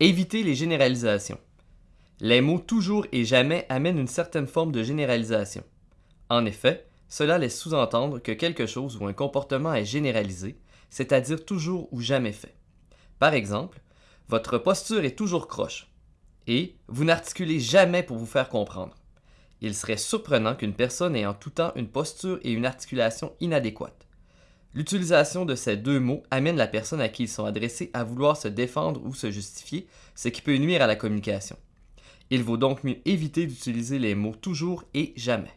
Évitez les généralisations. Les mots toujours et jamais amènent une certaine forme de généralisation. En effet, cela laisse sous-entendre que quelque chose ou un comportement est généralisé, c'est-à-dire toujours ou jamais fait. Par exemple, votre posture est toujours croche et vous n'articulez jamais pour vous faire comprendre. Il serait surprenant qu'une personne ait en tout temps une posture et une articulation inadéquates. L'utilisation de ces deux mots amène la personne à qui ils sont adressés à vouloir se défendre ou se justifier, ce qui peut nuire à la communication. Il vaut donc mieux éviter d'utiliser les mots toujours et jamais.